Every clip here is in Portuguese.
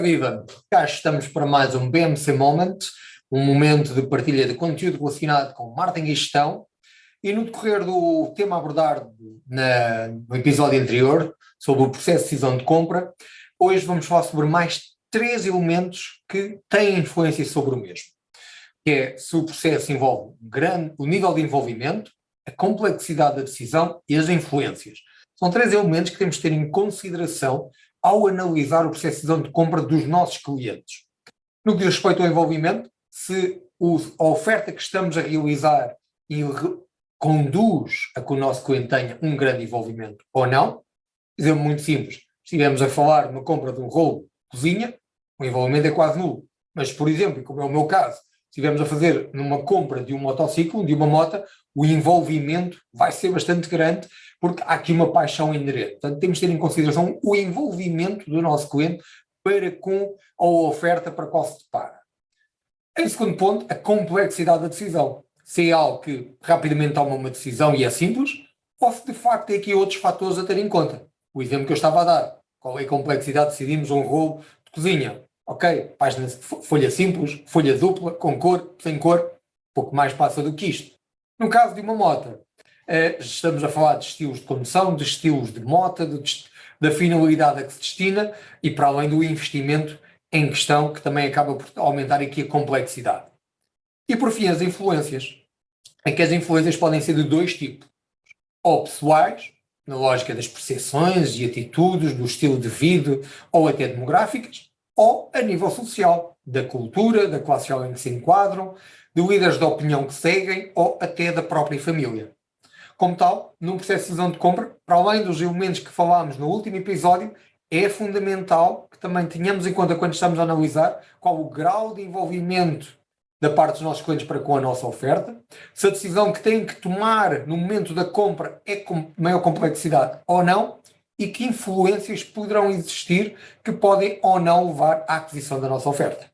viva! Cá estamos para mais um BMC Moment, um momento de partilha de conteúdo relacionado com marketing e gestão. E no decorrer do tema abordado na, no episódio anterior, sobre o processo de decisão de compra, hoje vamos falar sobre mais três elementos que têm influência sobre o mesmo. Que é se o processo envolve grande, o nível de envolvimento, a complexidade da decisão e as influências. São três elementos que temos de ter em consideração ao analisar o processo de decisão de compra dos nossos clientes. No que diz respeito ao envolvimento, se a oferta que estamos a realizar conduz a que o nosso cliente tenha um grande envolvimento ou não, exemplo muito simples, se estivermos a falar de uma compra de um rolo cozinha, o envolvimento é quase nulo. Mas, por exemplo, como é o meu caso, estivermos a fazer numa compra de um motociclo, de uma moto, o envolvimento vai ser bastante grande porque há aqui uma paixão inerente. Portanto, temos de ter em consideração o envolvimento do nosso cliente para com a oferta para qual se depara. Em segundo ponto, a complexidade da decisão. Se é algo que rapidamente toma uma decisão e é simples, ou se de facto tem aqui outros fatores a ter em conta. O exemplo que eu estava a dar. Qual é a complexidade? Decidimos um rolo de cozinha. Ok, página, folha simples, folha dupla, com cor, sem cor, pouco mais passa do que isto. No caso de uma moto, eh, estamos a falar de estilos de condução, de estilos de moto, de, da finalidade a que se destina e para além do investimento em questão, que também acaba por aumentar aqui a complexidade. E por fim, as influências. É que as influências podem ser de dois tipos. Ou pessoais, na lógica das percepções e atitudes, do estilo de vida, ou até demográficas, ou a nível social, da cultura, da classe social em que se enquadram, de líderes de opinião que seguem, ou até da própria família. Como tal, num processo de decisão de compra, para além dos elementos que falámos no último episódio, é fundamental que também tenhamos em conta quando estamos a analisar qual o grau de envolvimento da parte dos nossos clientes para com a nossa oferta, se a decisão que têm que tomar no momento da compra é com maior complexidade ou não, e que influências poderão existir que podem ou não levar à aquisição da nossa oferta.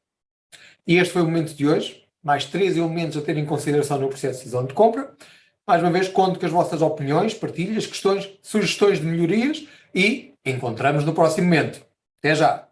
E este foi o momento de hoje, mais três elementos a ter em consideração no processo de decisão de compra. Mais uma vez, conto com as vossas opiniões, partilhas, questões, sugestões de melhorias e encontramos no próximo momento. Até já!